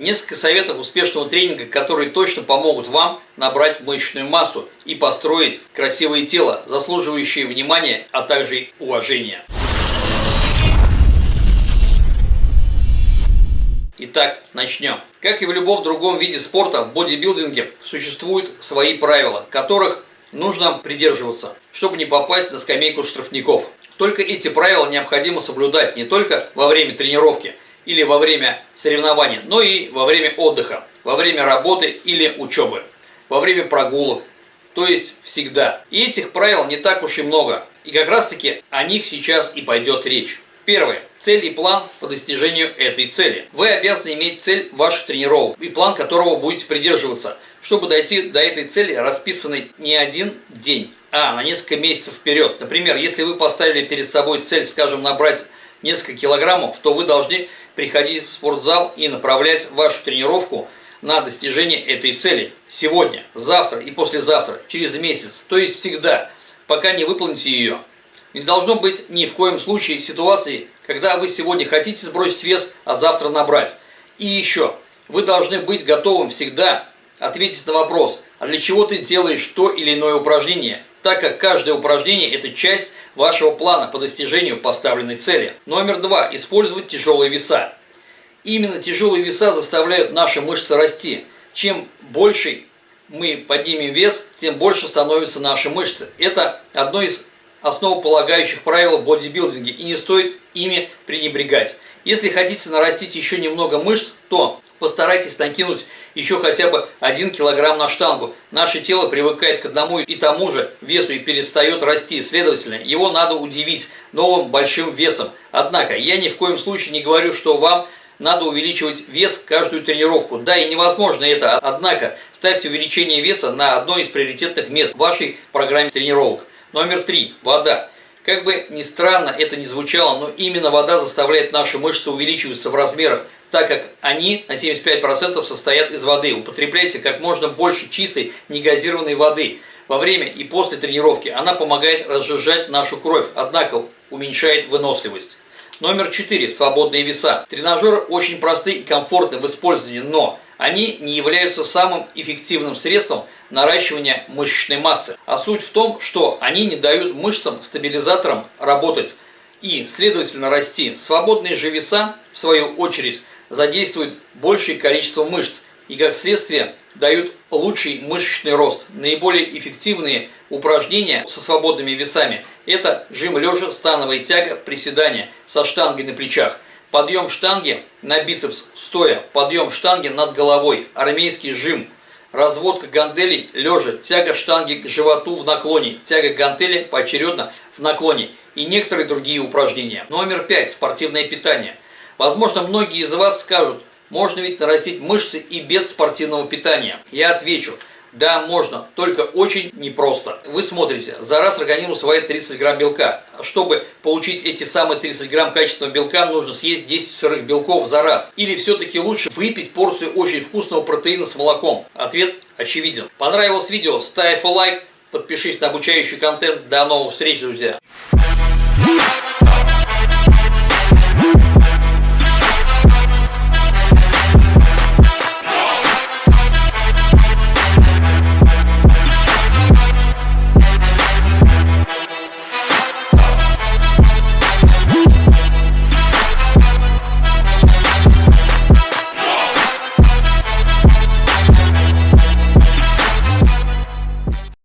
Несколько советов успешного тренинга, которые точно помогут вам набрать мышечную массу и построить красивое тело, заслуживающее внимания, а также уважения. Итак, начнем. Как и в любом другом виде спорта, в бодибилдинге существуют свои правила, которых нужно придерживаться, чтобы не попасть на скамейку штрафников. Только эти правила необходимо соблюдать не только во время тренировки – или во время соревнования, но и во время отдыха, во время работы или учебы, во время прогулок, то есть всегда. И этих правил не так уж и много, и как раз таки о них сейчас и пойдет речь. Первое. Цель и план по достижению этой цели. Вы обязаны иметь цель ваших тренировок и план которого будете придерживаться, чтобы дойти до этой цели, расписанной не один день, а на несколько месяцев вперед. Например, если вы поставили перед собой цель, скажем, набрать несколько килограммов, то вы должны приходить в спортзал и направлять вашу тренировку на достижение этой цели. Сегодня, завтра и послезавтра, через месяц, то есть всегда, пока не выполните ее. Не должно быть ни в коем случае ситуации, когда вы сегодня хотите сбросить вес, а завтра набрать. И еще, вы должны быть готовым всегда ответить на вопрос, а для чего ты делаешь то или иное упражнение, так как каждое упражнение – это часть вашего плана по достижению поставленной цели. Номер два. Использовать тяжелые веса. Именно тяжелые веса заставляют наши мышцы расти. Чем больше мы поднимем вес, тем больше становятся наши мышцы. Это одно из основополагающих правил в бодибилдинге, и не стоит ими пренебрегать. Если хотите нарастить еще немного мышц, то постарайтесь накинуть еще хотя бы 1 килограмм на штангу. Наше тело привыкает к одному и тому же весу и перестает расти. Следовательно, его надо удивить новым большим весом. Однако, я ни в коем случае не говорю, что вам надо увеличивать вес каждую тренировку. Да, и невозможно это. Однако, ставьте увеличение веса на одно из приоритетных мест в вашей программе тренировок. Номер три. Вода. Как бы ни странно это ни звучало, но именно вода заставляет наши мышцы увеличиваться в размерах так как они на 75% состоят из воды. Употребляйте как можно больше чистой негазированной воды. Во время и после тренировки она помогает разжижать нашу кровь, однако уменьшает выносливость. Номер 4. Свободные веса. Тренажеры очень просты и комфортны в использовании, но они не являются самым эффективным средством наращивания мышечной массы. А суть в том, что они не дают мышцам, стабилизаторам работать и, следовательно, расти. Свободные же веса, в свою очередь, задействуют большее количество мышц и, как следствие, дают лучший мышечный рост. Наиболее эффективные упражнения со свободными весами – это жим лежа, становая тяга, приседания со штангой на плечах, подъем штанги на бицепс стоя, подъем штанги над головой, армейский жим, разводка гантелей лежа, тяга штанги к животу в наклоне, тяга гантели поочередно в наклоне и некоторые другие упражнения. Номер пять. Спортивное питание – Возможно, многие из вас скажут, можно ведь нарастить мышцы и без спортивного питания. Я отвечу, да, можно, только очень непросто. Вы смотрите, за раз организм усваивает 30 грамм белка. Чтобы получить эти самые 30 грамм качественного белка, нужно съесть 10 сырых белков за раз. Или все-таки лучше выпить порцию очень вкусного протеина с молоком? Ответ очевиден. Понравилось видео? Ставь лайк, подпишись на обучающий контент. До новых встреч, друзья!